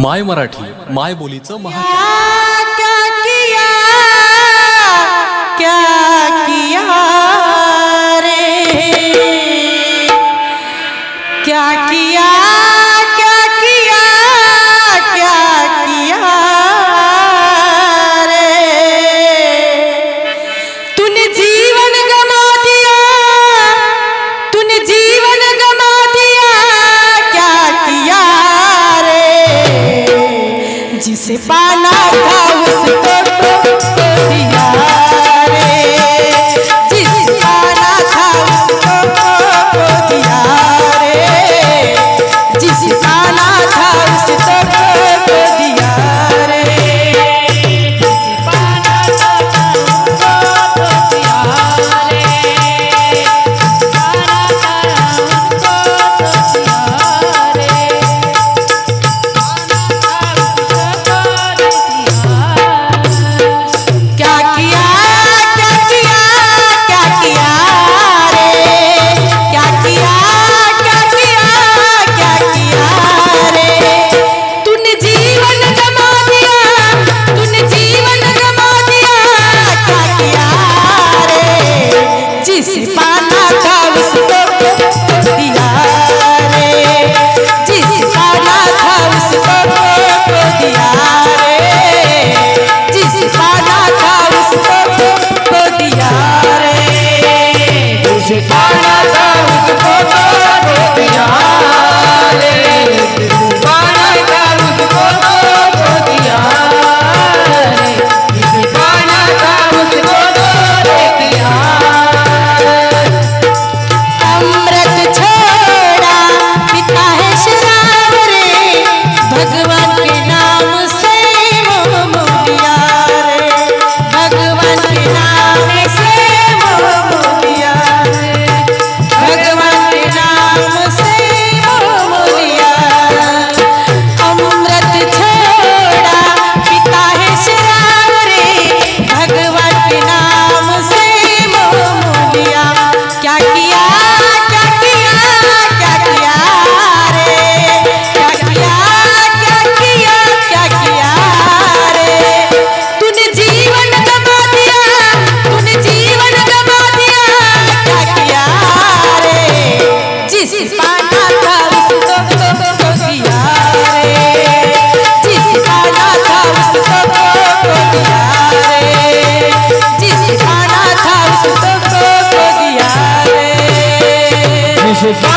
माय मराठी माय बोलीचं महा क्या किया क्या जिसे पाना था उसको Jesus.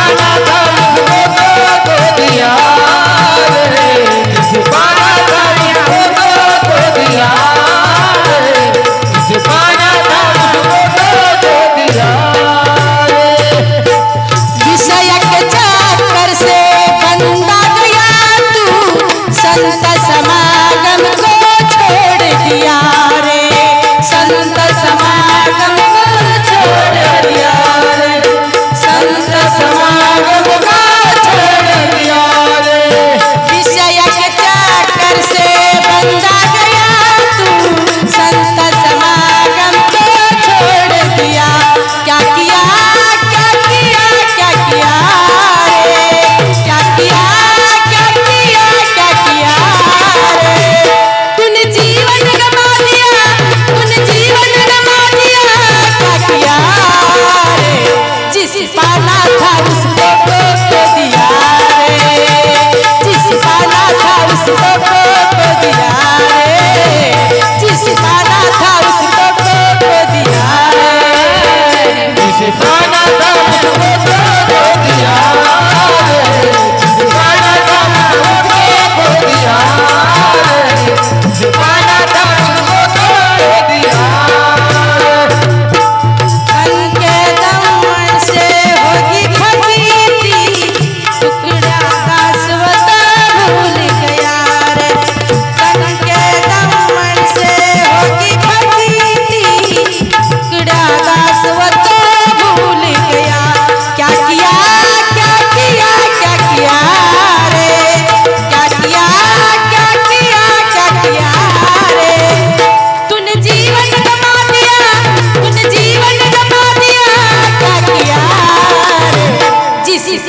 पाना था उसको que se